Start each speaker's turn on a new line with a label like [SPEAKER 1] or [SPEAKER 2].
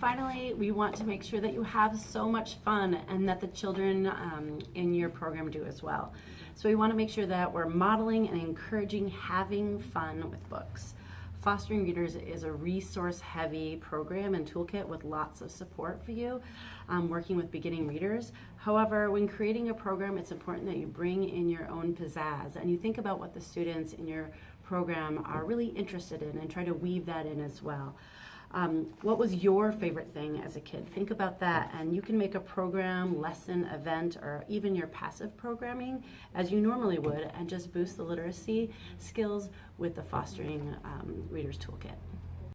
[SPEAKER 1] Finally, we want to make sure that you have so much fun and that the children um, in your program do as well. So we want to make sure that we're modeling and encouraging having fun with books. Fostering Readers is a resource heavy program and toolkit with lots of support for you um, working with beginning readers. However, when creating a program, it's important that you bring in your own pizzazz and you think about what the students in your program are really interested in and try to weave that in as well. Um, what was your favorite thing as a kid? Think about that, and you can make a program, lesson, event, or even your passive programming as you normally would, and just boost the literacy skills with the Fostering um, Readers Toolkit.